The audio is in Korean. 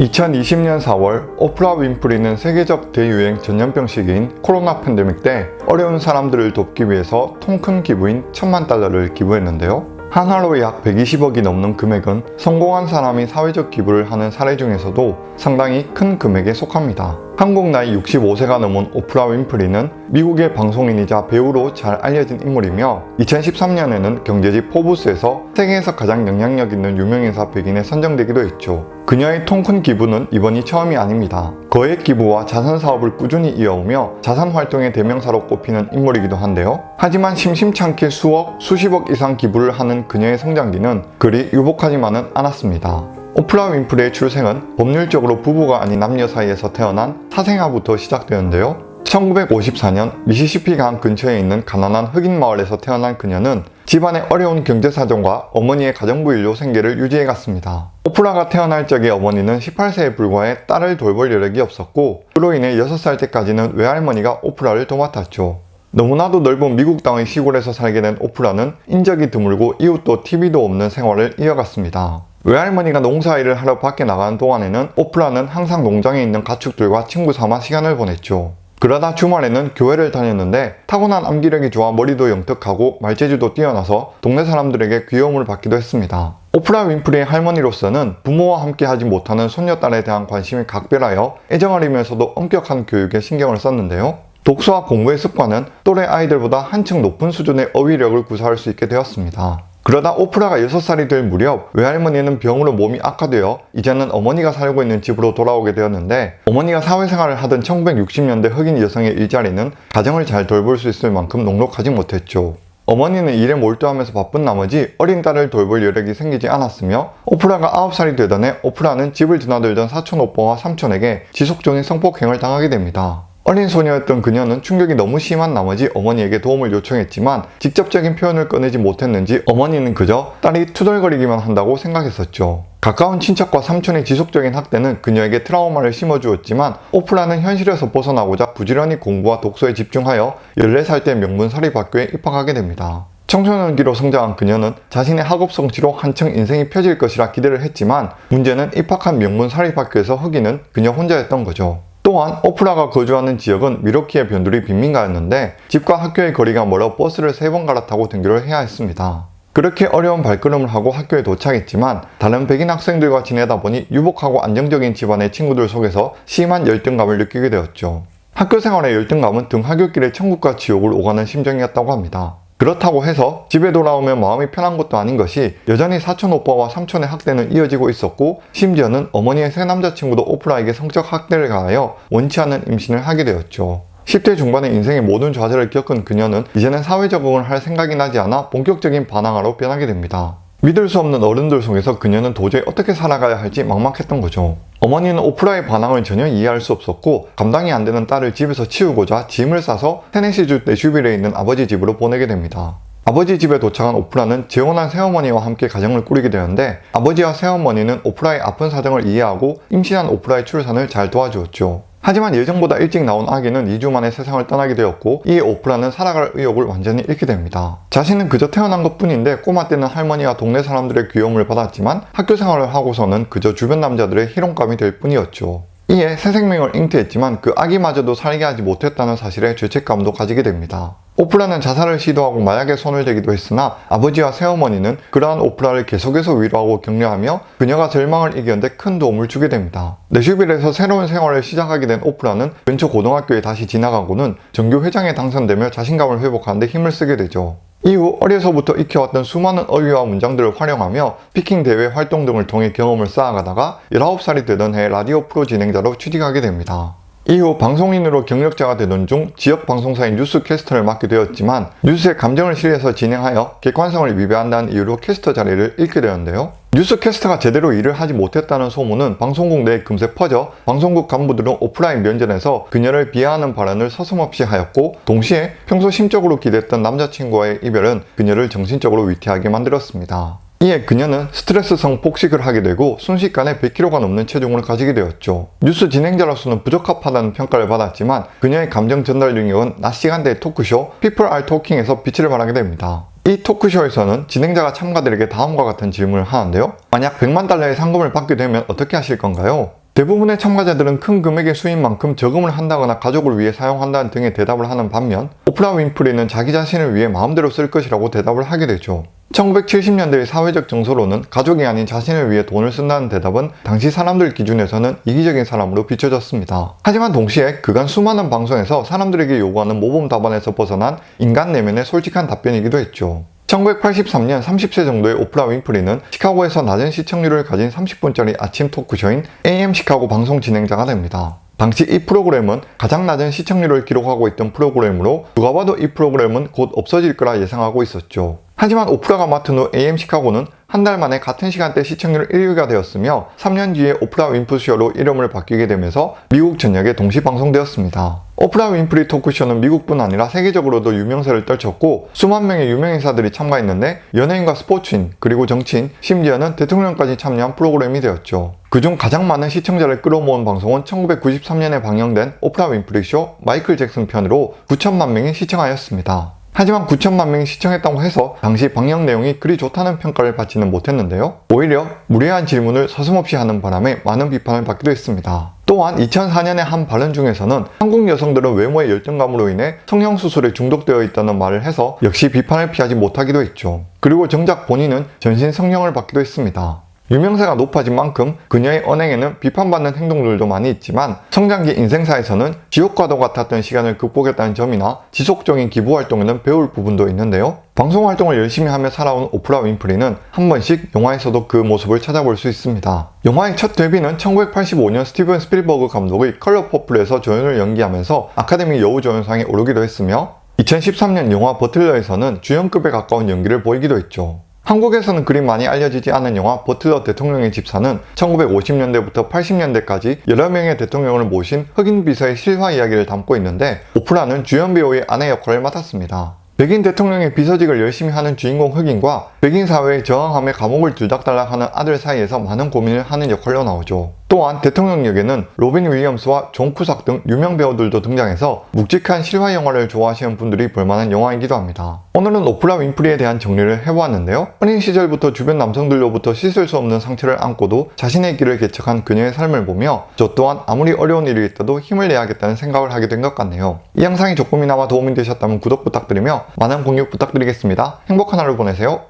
2020년 4월 오프라 윈프리는 세계적 대유행 전염병 시기인 코로나 팬데믹 때 어려운 사람들을 돕기 위해서 통 큰 기부인 천만 달러를 기부했는데요. 한화로 약 120억이 넘는 금액은 성공한 사람이 사회적 기부를 하는 사례 중에서도 상당히 큰 금액에 속합니다. 한국 나이 65세가 넘은 오프라 윈프리는 미국의 방송인이자 배우로 잘 알려진 인물이며 2013년에는 경제지 포브스에서 세계에서 가장 영향력 있는 유명인사 100인에 선정되기도 했죠. 그녀의 통큰 기부는 이번이 처음이 아닙니다. 거액 기부와 자선 사업을 꾸준히 이어오며 자산 활동의 대명사로 꼽히는 인물이기도 한데요. 하지만 심심찮게 수억, 수십억 이상 기부를 하는 그녀의 성장기는 그리 유복하지만은 않았습니다. 오프라 윈프리의 출생은 법률적으로 부부가 아닌 남녀 사이에서 태어난 사생아부터 시작되는데요. 1954년 미시시피강 근처에 있는 가난한 흑인 마을에서 태어난 그녀는 집안의 어려운 경제 사정과 어머니의 가정부 일로 생계를 유지해 갔습니다. 오프라가 태어날 적에 어머니는 18세에 불과해 딸을 돌볼 여력이 없었고 그로 인해 6살 때까지는 외할머니가 오프라를 도맡았죠. 너무나도 넓은 미국 땅의 시골에서 살게 된 오프라는 인적이 드물고 이웃도 TV도 없는 생활을 이어갔습니다. 외할머니가 농사일을 하러 밖에 나가는 동안에는 오프라는 항상 농장에 있는 가축들과 친구 삼아 시간을 보냈죠. 그러다 주말에는 교회를 다녔는데 타고난 암기력이 좋아 머리도 영특하고 말재주도 뛰어나서 동네 사람들에게 귀여움을 받기도 했습니다. 오프라 윈프리의 할머니로서는 부모와 함께 하지 못하는 손녀딸에 대한 관심이 각별하여 애정어리면서도 엄격한 교육에 신경을 썼는데요. 독서와 공부의 습관은 또래 아이들보다 한층 높은 수준의 어휘력을 구사할 수 있게 되었습니다. 그러다 오프라가 6살이 될 무렵 외할머니는 병으로 몸이 악화되어 이제는 어머니가 살고 있는 집으로 돌아오게 되었는데 어머니가 사회생활을 하던 1960년대 흑인 여성의 일자리는 가정을 잘 돌볼 수 있을 만큼 넉넉하지 못했죠. 어머니는 일에 몰두하면서 바쁜 나머지 어린 딸을 돌볼 여력이 생기지 않았으며 오프라가 9살이 되던 해 오프라는 집을 드나들던 사촌 오빠와 삼촌에게 지속적인 성폭행을 당하게 됩니다. 어린 소녀였던 그녀는 충격이 너무 심한 나머지 어머니에게 도움을 요청했지만 직접적인 표현을 꺼내지 못했는지 어머니는 그저 딸이 투덜거리기만 한다고 생각했었죠. 가까운 친척과 삼촌의 지속적인 학대는 그녀에게 트라우마를 심어주었지만 오프라는 현실에서 벗어나고자 부지런히 공부와 독서에 집중하여 14살 때 명문 사립학교에 입학하게 됩니다. 청소년기로 성장한 그녀는 자신의 학업 성취로 한층 인생이 펴질 것이라 기대를 했지만 문제는 입학한 명문 사립학교에서 흑인은 그녀 혼자였던 거죠. 또한 오프라가 거주하는 지역은 미러키의 변두리 빈민가였는데 집과 학교의 거리가 멀어 버스를 세 번 갈아타고 등교를 해야 했습니다. 그렇게 어려운 발걸음을 하고 학교에 도착했지만 다른 백인 학생들과 지내다 보니 유복하고 안정적인 집안의 친구들 속에서 심한 열등감을 느끼게 되었죠. 학교 생활의 열등감은 등하굣길의 천국과 지옥을 오가는 심정이었다고 합니다. 그렇다고 해서 집에 돌아오면 마음이 편한 것도 아닌 것이 여전히 사촌 오빠와 삼촌의 학대는 이어지고 있었고 심지어는 어머니의 새 남자친구도 오프라에게 성적 학대를 가하여 원치 않는 임신을 하게 되었죠. 10대 중반의 인생의 모든 좌절을 겪은 그녀는 이제는 사회 적응을 할 생각이 나지 않아 본격적인 반항아로 변하게 됩니다. 믿을 수 없는 어른들 속에서 그녀는 도저히 어떻게 살아가야 할지 막막했던 거죠. 어머니는 오프라의 반항을 전혀 이해할 수 없었고 감당이 안 되는 딸을 집에서 치우고자 짐을 싸서 테네시주 내슈빌에 있는 아버지 집으로 보내게 됩니다. 아버지 집에 도착한 오프라는 재혼한 새어머니와 함께 가정을 꾸리게 되는데 아버지와 새어머니는 오프라의 아픈 사정을 이해하고 임신한 오프라의 출산을 잘 도와주었죠. 하지만 예정보다 일찍 나온 아기는 2주 만에 세상을 떠나게 되었고 이에 오프라는 살아갈 의욕을 완전히 잃게 됩니다. 자신은 그저 태어난 것 뿐인데 꼬마 때는 할머니와 동네 사람들의 귀여움을 받았지만 학교 생활을 하고서는 그저 주변 남자들의 희롱감이 될 뿐이었죠. 이에 새 생명을 잉태했지만 그 아기마저도 살게 하지 못했다는 사실에 죄책감도 가지게 됩니다. 오프라는 자살을 시도하고 마약에 손을 대기도 했으나 아버지와 새어머니는 그러한 오프라를 계속해서 위로하고 격려하며 그녀가 절망을 이기는데 큰 도움을 주게 됩니다. 내슈빌에서 새로운 생활을 시작하게 된 오프라는 근처 고등학교에 다시 진학하고는 전교 회장에 당선되며 자신감을 회복하는데 힘을 쓰게 되죠. 이후 어려서부터 익혀왔던 수많은 어휘와 문장들을 활용하며 speaking 대회 활동 등을 통해 경험을 쌓아가다가 19살이 되던 해 라디오 프로 진행자로 취직하게 됩니다. 이후 방송인으로 경력자가 되던 중 지역 방송사의 뉴스 캐스터를 맡게 되었지만 뉴스에 감정을 실려서 진행하여 객관성을 위배한다는 이유로 캐스터 자리를 잃게 되었는데요. 뉴스 캐스터가 제대로 일을 하지 못했다는 소문은 방송국 내에 금세 퍼져 방송국 간부들은 오프라 면전에서 그녀를 비하하는 발언을 서슴없이 하였고 동시에 평소 심적으로 기댔던 남자친구와의 이별은 그녀를 정신적으로 위태하게 만들었습니다. 이에 그녀는 스트레스성 폭식을 하게 되고 순식간에 100kg가 넘는 체중을 가지게 되었죠. 뉴스 진행자로서는 부적합하다는 평가를 받았지만 그녀의 감정 전달 능력은 낮 시간대의 토크쇼 People Are Talking에서 빛을 발하게 됩니다. 이 토크쇼에서는 진행자가 참가들에게 다음과 같은 질문을 하는데요. 만약 100만 달러의 상금을 받게 되면 어떻게 하실 건가요? 대부분의 참가자들은 큰 금액의 수입만큼 저금을 한다거나 가족을 위해 사용한다는 등의 대답을 하는 반면 오프라 윈프리는 자기 자신을 위해 마음대로 쓸 것이라고 대답을 하게 되죠. 1970년대의 사회적 정서로는 가족이 아닌 자신을 위해 돈을 쓴다는 대답은 당시 사람들 기준에서는 이기적인 사람으로 비춰졌습니다. 하지만 동시에 그간 수많은 방송에서 사람들에게 요구하는 모범 답안에서 벗어난 인간 내면의 솔직한 답변이기도 했죠. 1983년 30세 정도의 오프라 윈프리는 시카고에서 낮은 시청률을 가진 30분짜리 아침 토크쇼인 AM 시카고 방송 진행자가 됩니다. 당시 이 프로그램은 가장 낮은 시청률을 기록하고 있던 프로그램으로 누가 봐도 이 프로그램은 곧 없어질 거라 예상하고 있었죠. 하지만 오프라가 맡은 후 AM 시카고는 한 달 만에 같은 시간대 시청률 1위가 되었으며 3년 뒤에 오프라 윈프리 쇼로 이름을 바뀌게 되면서 미국 전역에 동시 방송되었습니다. 오프라 윈프리 토크쇼는 미국뿐 아니라 세계적으로도 유명세를 떨쳤고 수만 명의 유명인사들이 참가했는데 연예인과 스포츠인 그리고 정치인 심지어는 대통령까지 참여한 프로그램이 되었죠. 그중 가장 많은 시청자를 끌어모은 방송은 1993년에 방영된 오프라 윈프리 쇼 마이클 잭슨 편으로 9천만 명이 시청하였습니다. 하지만 9천만 명이 시청했다고 해서 당시 방영 내용이 그리 좋다는 평가를 받지는 못했는데요. 오히려 무례한 질문을 서슴없이 하는 바람에 많은 비판을 받기도 했습니다. 또한 2004년의 한 발언 중에서는 한국 여성들은 외모의 열등감으로 인해 성형수술에 중독되어 있다는 말을 해서 역시 비판을 피하지 못하기도 했죠. 그리고 정작 본인은 전신 성형을 받기도 했습니다. 유명세가 높아진 만큼 그녀의 언행에는 비판받는 행동들도 많이 있지만 성장기 인생사에서는 지옥과도 같았던 시간을 극복했다는 점이나 지속적인 기부활동에는 배울 부분도 있는데요. 방송활동을 열심히 하며 살아온 오프라 윈프리는 한 번씩 영화에서도 그 모습을 찾아볼 수 있습니다. 영화의 첫 데뷔는 1985년 스티븐 스필버그 감독의 컬러 퍼플에서 조연을 연기하면서 아카데미 여우조연상에 오르기도 했으며 2013년 영화 버틀러에서는 주연급에 가까운 연기를 보이기도 했죠. 한국에서는 그리 많이 알려지지 않은 영화 버틀러 대통령의 집사는 1950년대부터 80년대까지 여러 명의 대통령을 모신 흑인 비서의 실화 이야기를 담고 있는데 오프라는 주연 배우의 아내 역할을 맡았습니다. 백인 대통령의 비서직을 열심히 하는 주인공 흑인과 백인 사회에 저항함에 감옥을 들락달락하는 아들 사이에서 많은 고민을 하는 역할로 나오죠. 또한 대통령 역에는 로빈 윌리엄스와 존 쿠삭 등 유명 배우들도 등장해서 묵직한 실화 영화를 좋아하시는 분들이 볼만한 영화이기도 합니다. 오늘은 오프라 윈프리에 대한 정리를 해보았는데요. 어린 시절부터 주변 남성들로부터 씻을 수 없는 상처를 안고도 자신의 길을 개척한 그녀의 삶을 보며 저 또한 아무리 어려운 일이 있어도 힘을 내야겠다는 생각을 하게 된 것 같네요. 이 영상이 조금이나마 도움이 되셨다면 구독 부탁드리며 많은 공유 부탁드리겠습니다. 행복한 하루 보내세요.